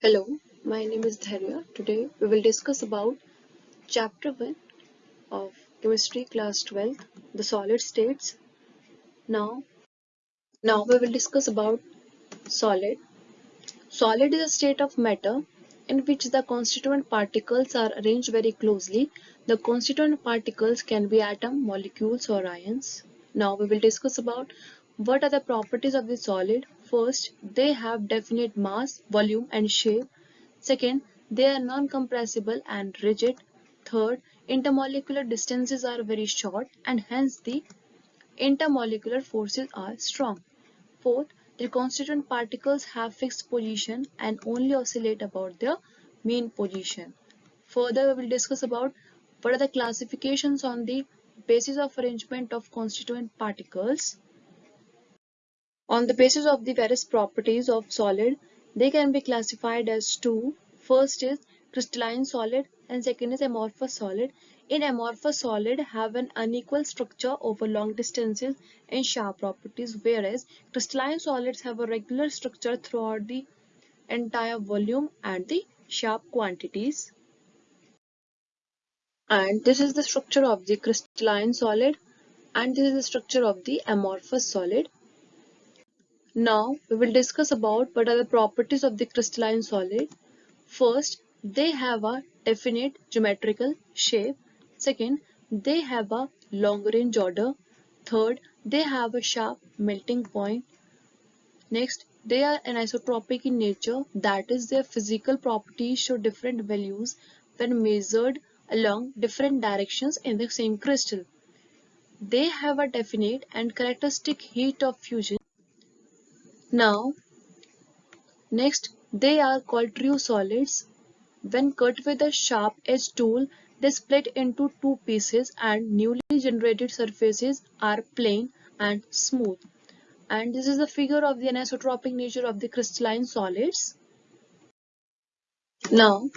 Hello, my name is Dharya. Today we will discuss about chapter 1 of chemistry class 12, the solid states. Now, now we will discuss about solid. Solid is a state of matter in which the constituent particles are arranged very closely. The constituent particles can be atom, molecules or ions. Now we will discuss about what are the properties of the solid? First, they have definite mass, volume and shape. Second, they are non-compressible and rigid. Third, intermolecular distances are very short and hence the intermolecular forces are strong. Fourth, their constituent particles have fixed position and only oscillate about their mean position. Further, we will discuss about what are the classifications on the basis of arrangement of constituent particles. On the basis of the various properties of solid, they can be classified as two. First is crystalline solid and second is amorphous solid. In amorphous solid have an unequal structure over long distances and sharp properties whereas crystalline solids have a regular structure throughout the entire volume and the sharp quantities. And this is the structure of the crystalline solid and this is the structure of the amorphous solid. Now we will discuss about what are the properties of the crystalline solid. First, they have a definite geometrical shape. Second, they have a long range order. Third, they have a sharp melting point. Next, they are anisotropic in nature, that is their physical properties show different values when measured along different directions in the same crystal. They have a definite and characteristic heat of fusion now, next they are called true solids. When cut with a sharp edge tool, they split into two pieces and newly generated surfaces are plain and smooth. And this is the figure of the anisotropic nature of the crystalline solids. Now,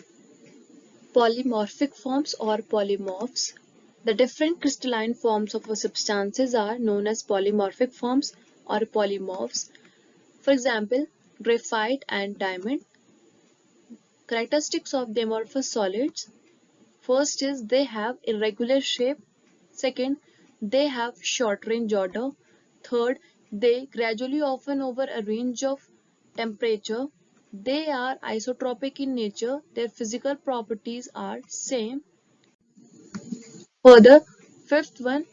polymorphic forms or polymorphs. The different crystalline forms of substances are known as polymorphic forms or polymorphs for example, graphite and diamond. Characteristics of the amorphous solids. First is they have irregular shape. Second, they have short range order. Third, they gradually open over a range of temperature. They are isotropic in nature. Their physical properties are same. Further, fifth one,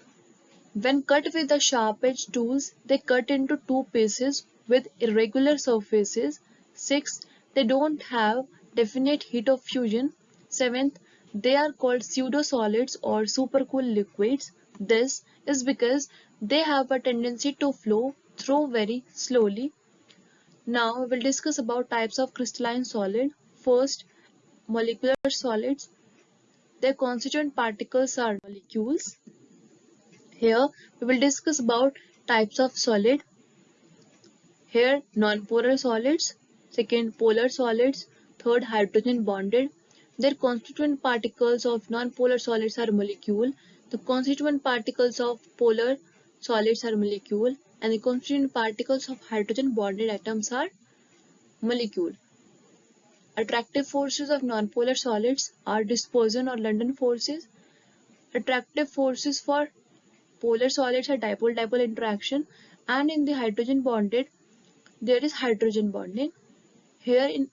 when cut with the sharp edge tools, they cut into two pieces with irregular surfaces. Sixth, they don't have definite heat of fusion. Seventh, they are called pseudo-solids or supercool liquids. This is because they have a tendency to flow through very slowly. Now we will discuss about types of crystalline solid. First, molecular solids. Their constituent particles are molecules. Here we will discuss about types of solid. Here nonpolar solids, second polar solids, third hydrogen bonded. Their constituent particles of nonpolar solids are molecule. The constituent particles of polar solids are molecule and the constituent particles of hydrogen bonded atoms are molecule. Attractive forces of nonpolar solids are dispersion or London forces. Attractive forces for polar solids are dipole-dipole interaction and in the hydrogen bonded there is hydrogen bonding. Here in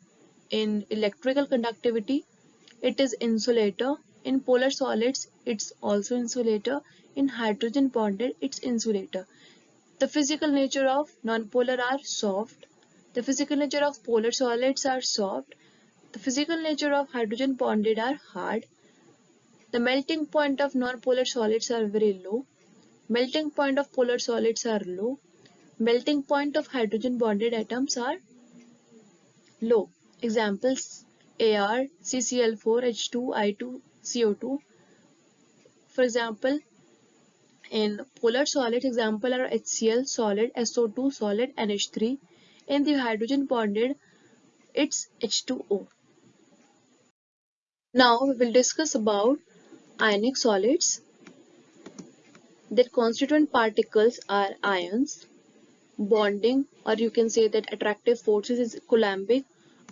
in electrical conductivity it is insulator. In polar solids it's also insulator. In hydrogen bonded it's insulator. The physical nature of nonpolar are soft. The physical nature of polar solids are soft. The physical nature of hydrogen bonded are hard. The melting point of nonpolar solids are very low. Melting point of polar solids are low melting point of hydrogen bonded atoms are low. Examples Ar, CCl4, H2, I2, CO2. For example, in polar solid example are HCl solid, SO2 solid, NH3. In the hydrogen bonded, it's H2O. Now we will discuss about ionic solids. Their constituent particles are ions bonding or you can say that attractive forces is coulombic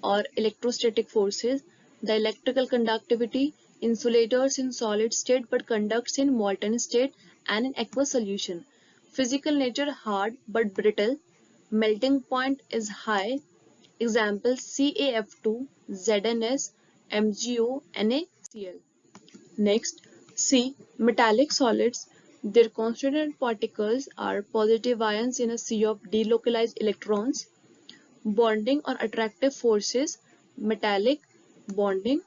or electrostatic forces, the electrical conductivity, insulators in solid state but conducts in molten state and in aqueous solution. Physical nature hard but brittle, melting point is high. Example CaF2, ZnS, MgO, NaCl. Next, C. Metallic solids. Their constituent particles are positive ions in a sea of delocalized electrons. Bonding or attractive forces, metallic, bonding.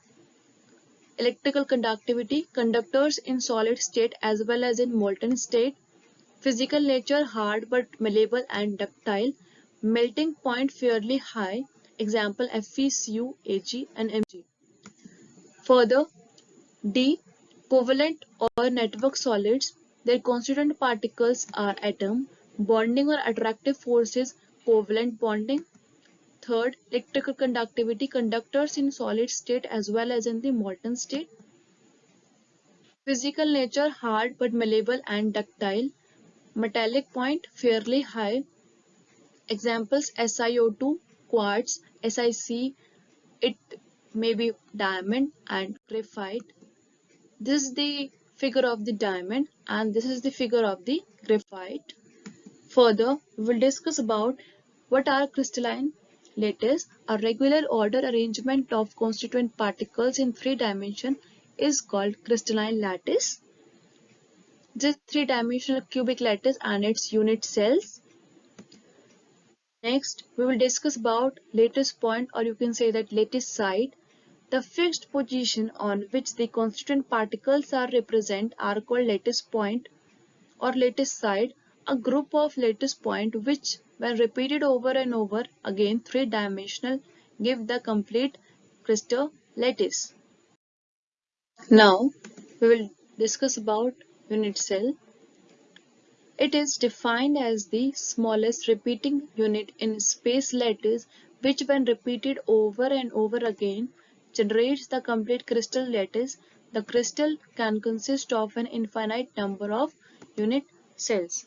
Electrical conductivity, conductors in solid state as well as in molten state. Physical nature, hard but malleable and ductile. Melting point fairly high. Example FeCu, Ag and Mg. Further, D. Covalent or network solids. Their constituent particles are atom. Bonding or attractive forces covalent bonding. Third, electrical conductivity conductors in solid state as well as in the molten state. Physical nature hard but malleable and ductile. Metallic point fairly high. Examples SiO2, quartz, SiC, it may be diamond and graphite. This is the figure of the diamond and this is the figure of the graphite. Further, we will discuss about what are crystalline lattice. A regular order arrangement of constituent particles in three dimension is called crystalline lattice. This three-dimensional cubic lattice and its unit cells. Next, we will discuss about lattice point or you can say that lattice site the fixed position on which the constituent particles are represent are called lattice point or lattice site, a group of lattice point which when repeated over and over again three-dimensional give the complete crystal lattice. Now we will discuss about unit cell. It is defined as the smallest repeating unit in space lattice which when repeated over and over again generates the complete crystal lattice, the crystal can consist of an infinite number of unit cells.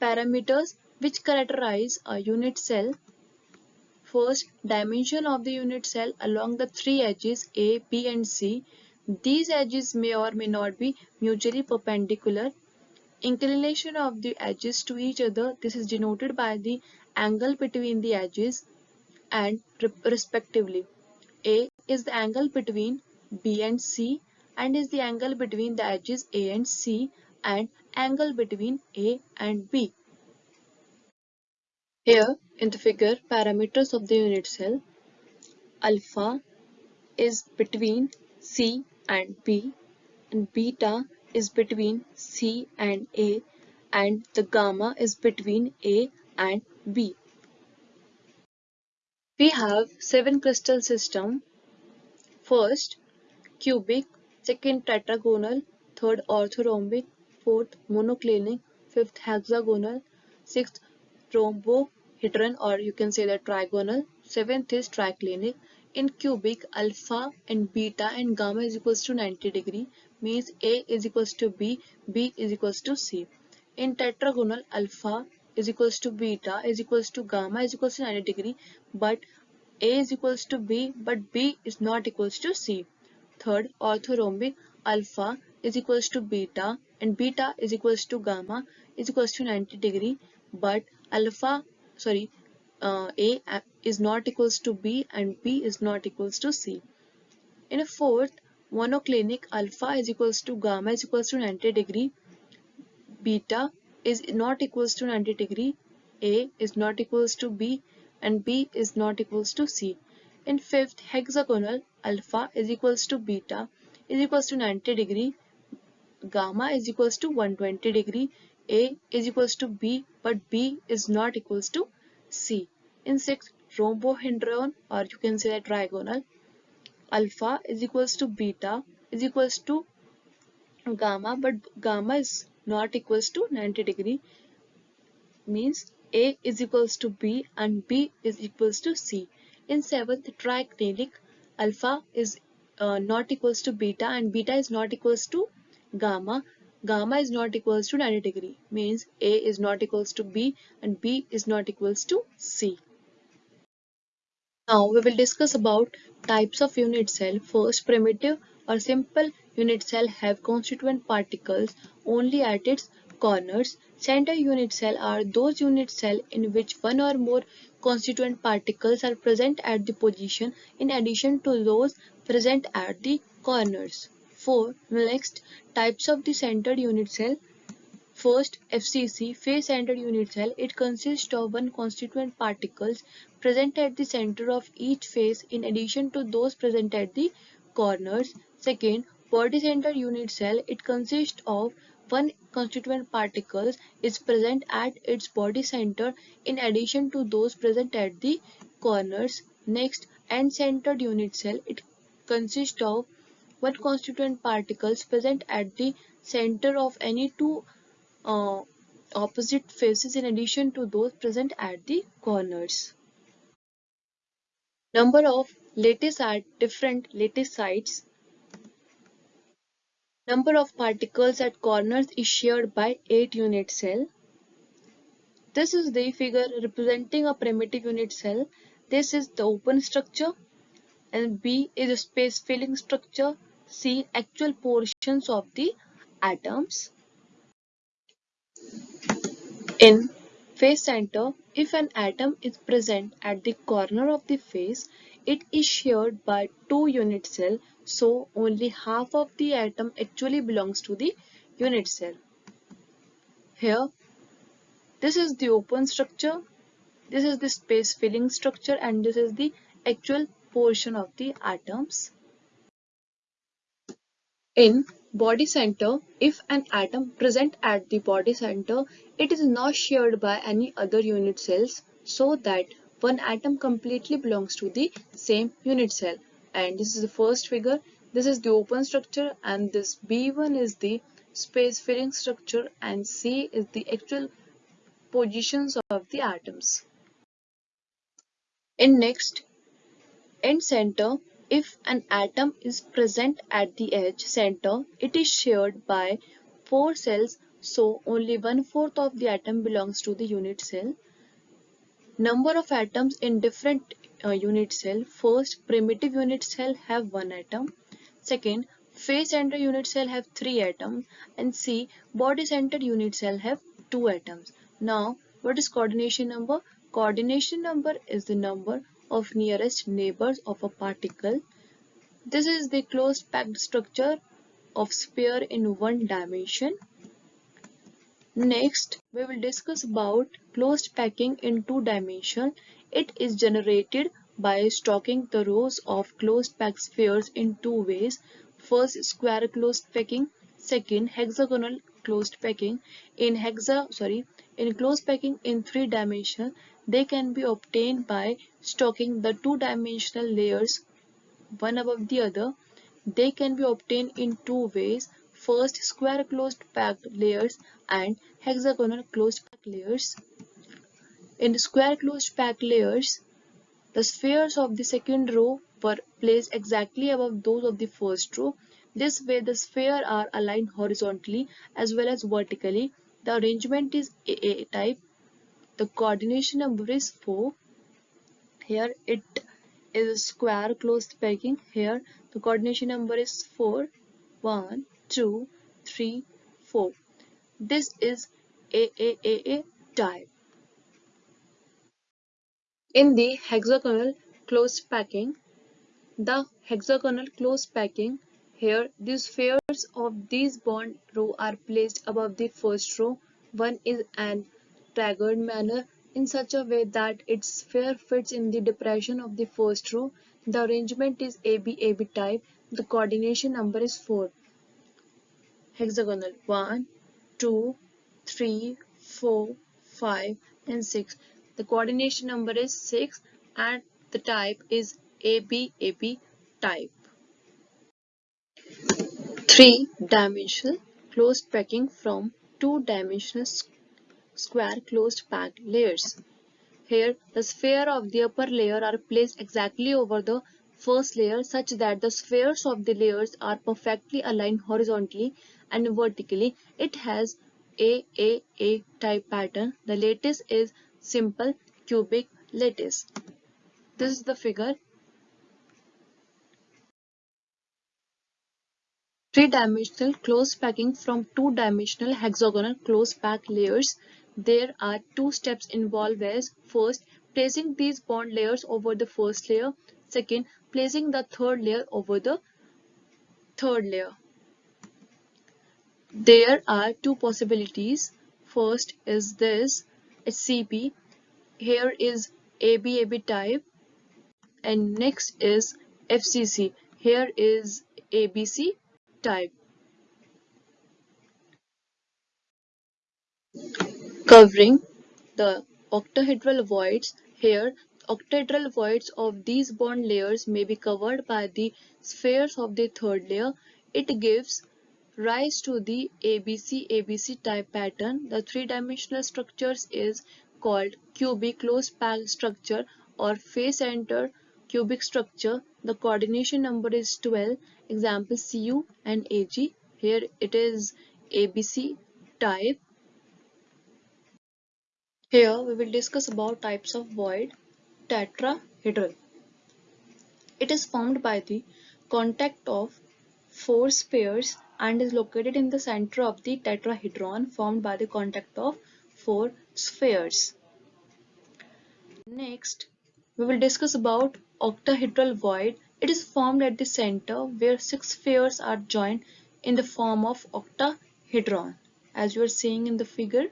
Parameters which characterize a unit cell. First, dimension of the unit cell along the three edges A, B and C. These edges may or may not be mutually perpendicular. Inclination of the edges to each other. This is denoted by the angle between the edges and respectively. A is the angle between B and C and is the angle between the edges A and C and angle between A and B. Here in the figure parameters of the unit cell alpha is between C and B and beta is between C and A and the gamma is between A and B. We have seven crystal system First, cubic, second tetragonal, third orthorhombic, fourth monoclinic, fifth hexagonal, sixth rhombohedron or you can say that trigonal, seventh is triclinic. In cubic, alpha and beta and gamma is equals to 90 degree means A is equals to B, B is equals to C. In tetragonal, alpha is equals to beta is equals to gamma is equals to 90 degree but a is equals to B but B is not equals to C. Third, orthorhombic alpha is equals to beta and beta is equals to gamma is equals to 90 degree but alpha sorry uh, A is not equals to B and B is not equals to C. In a fourth, monoclinic alpha is equals to gamma is equals to 90 degree beta is not equals to 90 degree A is not equals to B and B is not equals to C. In fifth hexagonal, alpha is equals to beta is equals to 90 degree, gamma is equals to 120 degree, A is equals to B but B is not equals to C. In sixth rhombohedron or you can say that trigonal, alpha is equals to beta is equals to gamma but gamma is not equals to 90 degree means a is equals to B and B is equals to C. In seventh triclinic, alpha is uh, not equals to beta and beta is not equals to gamma. Gamma is not equals to 90 degree means A is not equals to B and B is not equals to C. Now we will discuss about types of unit cell. First, primitive or simple unit cell have constituent particles only at its corners. Center unit cell are those unit cell in which one or more constituent particles are present at the position in addition to those present at the corners. 4. Next, types of the centered unit cell. First, FCC, face-centered unit cell. It consists of one constituent particles present at the center of each face in addition to those present at the corners. Second, body-centered unit cell. It consists of one constituent particles is present at its body center in addition to those present at the corners. Next, end-centered unit cell. It consists of one constituent particles present at the center of any two uh, opposite faces in addition to those present at the corners. Number of lattice at different lattice sites. Number of particles at corners is shared by 8 unit cell. This is the figure representing a primitive unit cell. This is the open structure and B is a space filling structure. C actual portions of the atoms. In face center, if an atom is present at the corner of the face, it is shared by two unit cell, so only half of the atom actually belongs to the unit cell. Here, this is the open structure, this is the space filling structure and this is the actual portion of the atoms. In body center, if an atom present at the body center, it is not shared by any other unit cells so that one atom completely belongs to the same unit cell. And this is the first figure. This is the open structure and this B1 is the space filling structure and C is the actual positions of the atoms. In next, end center, if an atom is present at the edge center, it is shared by four cells, so only one-fourth of the atom belongs to the unit cell. Number of atoms in different uh, unit cell. First, primitive unit cell have one atom. Second, face center unit cell have three atoms. And C, body center unit cell have two atoms. Now, what is coordination number? Coordination number is the number of nearest neighbors of a particle. This is the closed packed structure of sphere in one dimension. Next, we will discuss about closed packing in two dimension. It is generated by stocking the rows of closed pack spheres in two ways. First, square closed packing. Second, hexagonal closed packing. In hexa, sorry, in closed packing in three dimension, they can be obtained by stocking the two-dimensional layers one above the other. They can be obtained in two ways. First, square closed packed layers and hexagonal closed packed layers. In square closed packed layers, the spheres of the second row were placed exactly above those of the first row. This way, the spheres are aligned horizontally as well as vertically. The arrangement is AA type. The coordination number is 4 here it is a square closed packing. Here the coordination number is 4 1 2 3 4 this is AAAA type in the hexagonal closed packing the hexagonal closed packing here the spheres of these bond row are placed above the first row one is an staggered manner in such a way that its sphere fits in the depression of the first row. The arrangement is AB-AB type. The coordination number is 4. Hexagonal 1, 2, 3, 4, 5 and 6. The coordination number is 6 and the type is AB-AB type. 3 dimensional closed packing from 2 dimensional square closed packed layers. Here, the sphere of the upper layer are placed exactly over the first layer such that the spheres of the layers are perfectly aligned horizontally and vertically. It has AAA type pattern. The lattice is simple cubic lattice. This is the figure. Three-dimensional close packing from two-dimensional hexagonal close pack layers. There are two steps involved as first, placing these bond layers over the first layer. Second, placing the third layer over the third layer. There are two possibilities. First is this, it's CP. Here is ABAB type and next is FCC. Here is ABC type. Covering the octahedral voids here octahedral voids of these bond layers may be covered by the spheres of the third layer. It gives rise to the ABC ABC type pattern. The three-dimensional structures is called cubic close packed structure or face center cubic structure. The coordination number is 12. Example CU and AG. Here it is ABC type. Here we will discuss about types of void tetrahedral. It is formed by the contact of four spheres and is located in the center of the tetrahedron formed by the contact of four spheres. Next, we will discuss about octahedral void. It is formed at the center where six spheres are joined in the form of octahedron as you are seeing in the figure.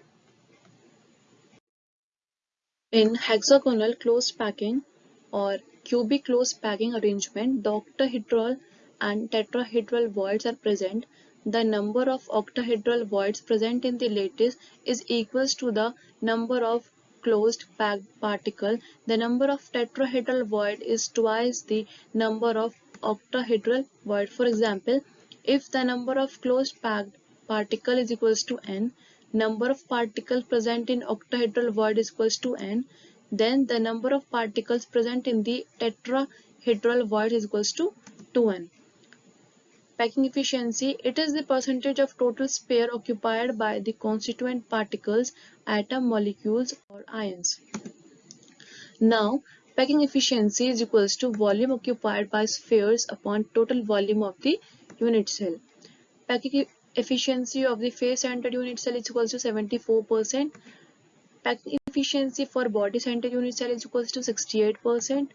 In hexagonal close packing or cubic close packing arrangement, the octahedral and tetrahedral voids are present the number of octahedral voids present in the lattice is equals to the number of closed packed particle. The number of tetrahedral void is twice the number of octahedral void. For example, if the number of closed packed particle is equals to n, number of particles present in octahedral void is equals to n, then the number of particles present in the tetrahedral void is equals to 2n. Packing efficiency, it is the percentage of total sphere occupied by the constituent particles, atom, molecules or ions. Now, packing efficiency is equals to volume occupied by spheres upon total volume of the unit cell. Packing efficiency of the face-centered unit cell is equals to 74%. Packing efficiency for body-centered unit cell is equals to 68%.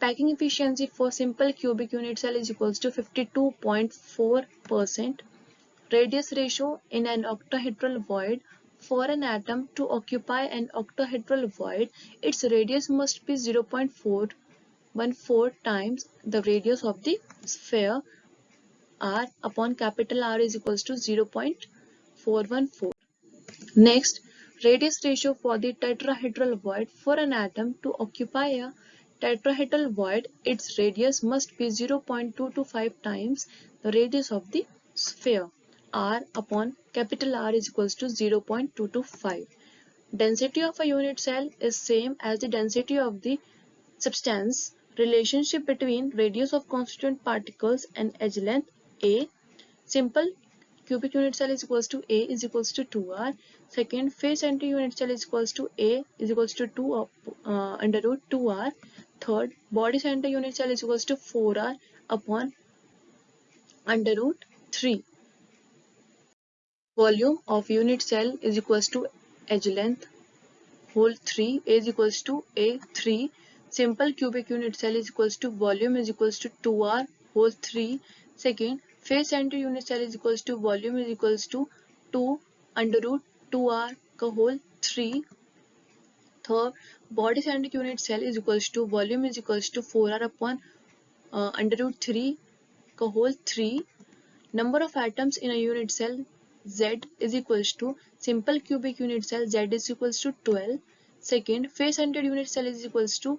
Packing efficiency for simple cubic unit cell is equals to 52.4%. Radius ratio in an octahedral void for an atom to occupy an octahedral void, its radius must be 0.414 times the radius of the sphere r upon capital R is equals to 0.414. Next, radius ratio for the tetrahedral void for an atom to occupy a tetrahedral void, its radius must be 0.225 times the radius of the sphere. R upon capital R is equals to 0.225. Density of a unit cell is same as the density of the substance. Relationship between radius of constituent particles and edge length A. Simple cubic unit cell is equals to A is equals to 2R. Second, face center unit cell is equals to A is equals to 2 uh, under root 2R. Third, body center unit cell is equals to 4r upon under root 3. Volume of unit cell is equals to edge length whole 3 is equals to a3 simple cubic unit cell is equals to volume is equals to 2r whole 3 second face center unit cell is equals to volume is equals to 2 under root 2r whole 3 Third, body center unit cell is equals to volume is equals to 4r upon uh, under root 3 whole 3. Number of atoms in a unit cell Z is equals to simple cubic unit cell Z is equals to 12. Second, face centered unit cell is equals to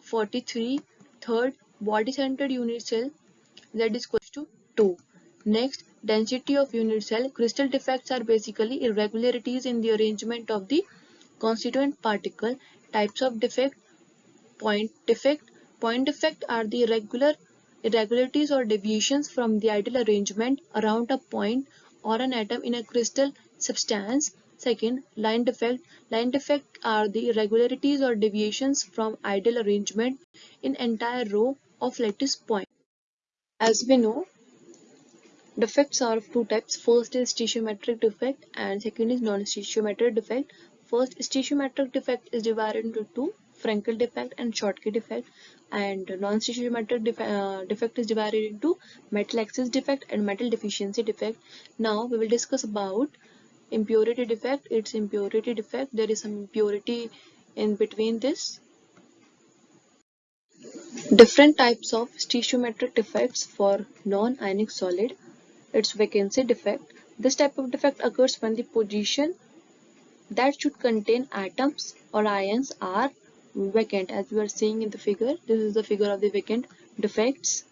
43. Third, body centered unit cell Z is equals to 2. Next, density of unit cell. Crystal defects are basically irregularities in the arrangement of the constituent particle types of defect point defect point defect are the irregular irregularities or deviations from the ideal arrangement around a point or an atom in a crystal substance Second, line defect. Line defect are the irregularities or deviations from ideal arrangement in entire row of lattice point. As we know, defects are of two types. First is stoichiometric defect and second is non-stoichiometric defect. First, stoichiometric defect is divided into two, Frenkel defect and Schottky defect. And non-stoichiometric def uh, defect is divided into metal excess defect and metal deficiency defect. Now we will discuss about impurity defect its impurity defect. There is some impurity in between this. Different types of stoichiometric defects for non-ionic solid its vacancy defect. This type of defect occurs when the position that should contain atoms or ions are vacant as we are seeing in the figure this is the figure of the vacant defects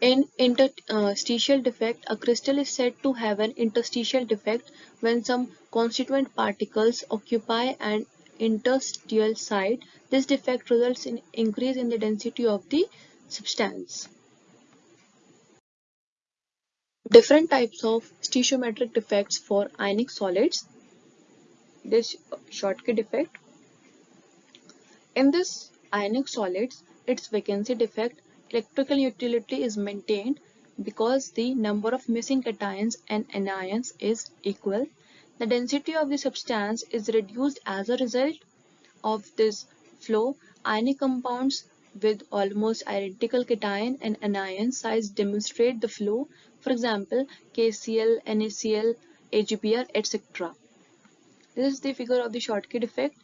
in interstitial defect, a crystal is said to have an interstitial defect when some constituent particles occupy an interstitial site. This defect results in increase in the density of the substance. Different types of stoichiometric defects for ionic solids. This Schottky defect. In this ionic solids, its vacancy defect electrical neutrality is maintained because the number of missing cations and anions is equal. The density of the substance is reduced as a result of this flow. Ionic compounds with almost identical cation and anion size demonstrate the flow. For example, KCl, NaCl, AgBr, etc. This is the figure of the Schottky defect.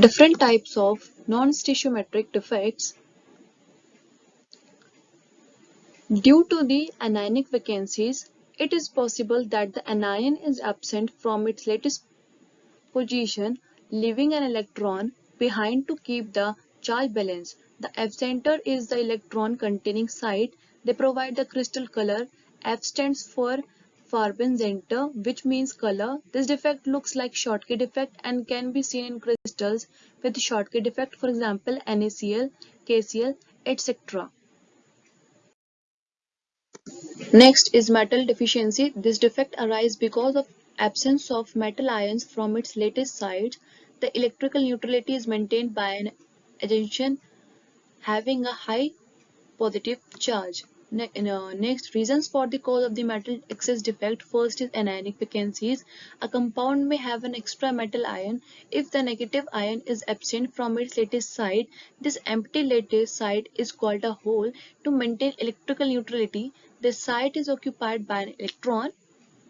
Different types of non-stoichiometric defects Due to the anionic vacancies, it is possible that the anion is absent from its latest position, leaving an electron behind to keep the charge balance. The F center is the electron containing site. They provide the crystal color. F stands for Farben center, which means color. This defect looks like Schottky defect and can be seen in crystals with Schottky defect, for example, NaCl, KCl, etc. Next is metal deficiency. This defect arises because of absence of metal ions from its lattice sites. The electrical neutrality is maintained by an adjunction having a high positive charge. Next, reasons for the cause of the metal excess defect. First is anionic vacancies. A compound may have an extra metal ion if the negative ion is absent from its lattice site. This empty lattice site is called a hole. To maintain electrical neutrality, the site is occupied by an electron.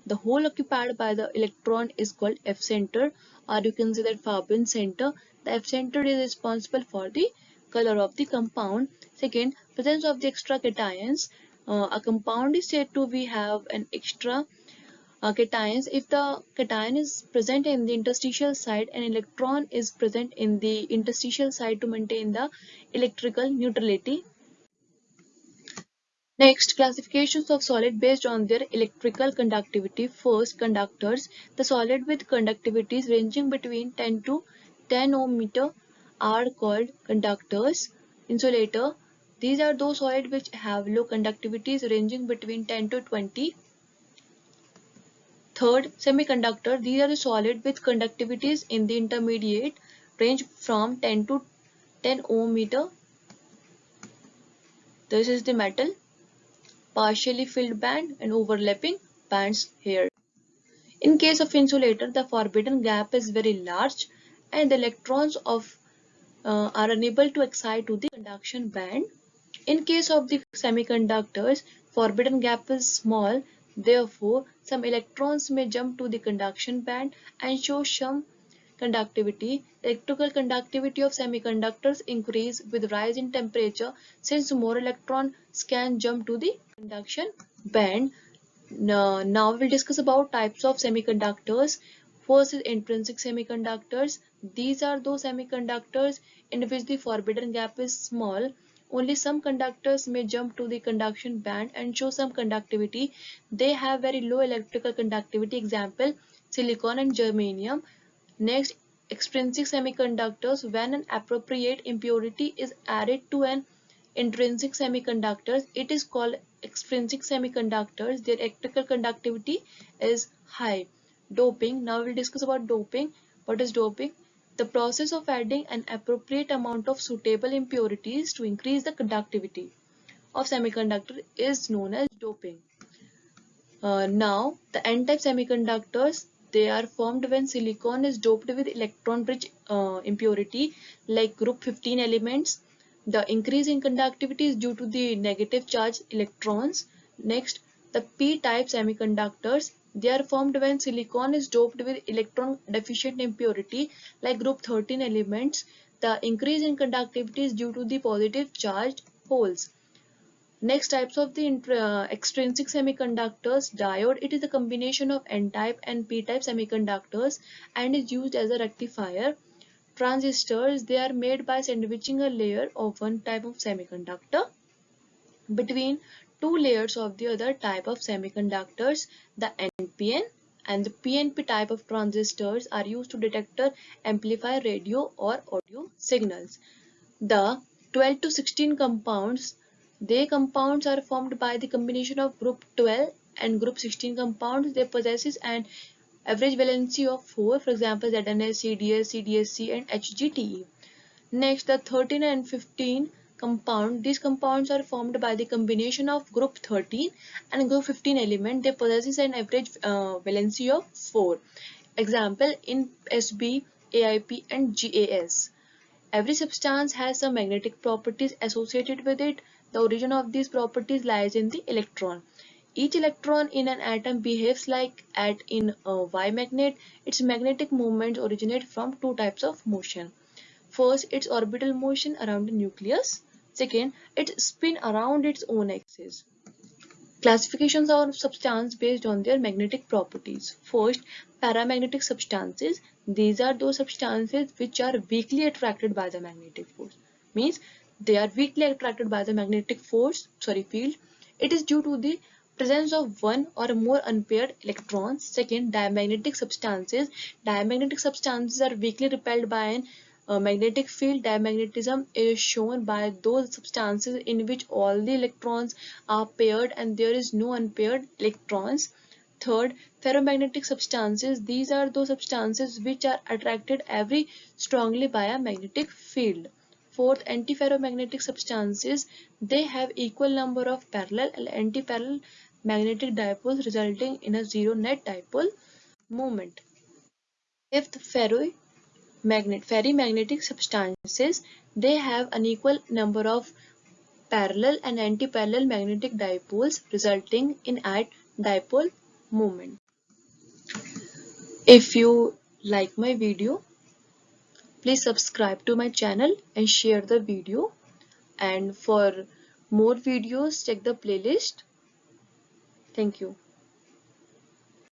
The hole occupied by the electron is called F center or you can say that Farben center. The F center is responsible for the color of the compound. Second, presence of the extra cations. Uh, a compound is said to be have an extra uh, cations if the cation is present in the interstitial site an electron is present in the interstitial site to maintain the electrical neutrality. Next, classifications of solid based on their electrical conductivity. First, conductors. The solid with conductivities ranging between 10 to 10 ohm meter are called conductors. Insulator. These are those solids which have low conductivities ranging between 10 to 20. Third, semiconductor. These are the solid with conductivities in the intermediate range from 10 to 10 ohm meter. This is the metal, partially filled band and overlapping bands here. In case of insulator, the forbidden gap is very large and the electrons of uh, are unable to excite to the conduction band. In case of the semiconductors, forbidden gap is small. Therefore, some electrons may jump to the conduction band and show some conductivity. Electrical conductivity of semiconductors increase with rise in temperature since more electrons can jump to the conduction band. Now, now we'll discuss about types of semiconductors. First is intrinsic semiconductors. These are those semiconductors in which the forbidden gap is small. Only some conductors may jump to the conduction band and show some conductivity. They have very low electrical conductivity. Example, silicon and germanium. Next, extrinsic semiconductors. When an appropriate impurity is added to an intrinsic semiconductors it is called extrinsic semiconductors. Their electrical conductivity is high doping. Now we'll discuss about doping. What is doping? The process of adding an appropriate amount of suitable impurities to increase the conductivity of semiconductor is known as doping. Uh, now the n-type semiconductors they are formed when silicon is doped with electron rich uh, impurity like group 15 elements. The increase in conductivity is due to the negative charge electrons. Next the p-type semiconductors they are formed when silicon is doped with electron deficient impurity like group 13 elements. The increase in conductivity is due to the positive charged holes. Next types of the uh, extrinsic semiconductors diode it is a combination of n-type and p-type semiconductors and is used as a rectifier. Transistors they are made by sandwiching a layer of one type of semiconductor between two layers of the other type of semiconductors, the NPN and the PNP type of transistors are used to detect or amplify radio or audio signals. The 12 to 16 compounds, they compounds are formed by the combination of group 12 and group 16 compounds. They possesses an average valency of 4, for example ZNS, CDS, CDSC and HGTE. Next, the 13 and 15 compound these compounds are formed by the combination of group 13 and group 15 element. They possess an average uh, valency of 4 example in sb aip and gas every substance has some magnetic properties associated with it. The origin of these properties lies in the electron. Each electron in an atom behaves like at in a y magnet. Its magnetic moments originate from two types of motion. First its orbital motion around the nucleus Second, it spin around its own axis. Classifications of substance based on their magnetic properties. First, paramagnetic substances. These are those substances which are weakly attracted by the magnetic force. Means they are weakly attracted by the magnetic force, sorry, field. It is due to the presence of one or more unpaired electrons. Second, diamagnetic substances. Diamagnetic substances are weakly repelled by an magnetic field diamagnetism is shown by those substances in which all the electrons are paired and there is no unpaired electrons. Third, ferromagnetic substances. These are those substances which are attracted very strongly by a magnetic field. Fourth, antiferromagnetic substances. They have equal number of parallel and antiparallel magnetic dipoles resulting in a zero net dipole moment. Fifth, ferro magnet ferrimagnetic substances they have an equal number of parallel and anti-parallel magnetic dipoles resulting in at dipole moment. If you like my video please subscribe to my channel and share the video. And for more videos check the playlist. Thank you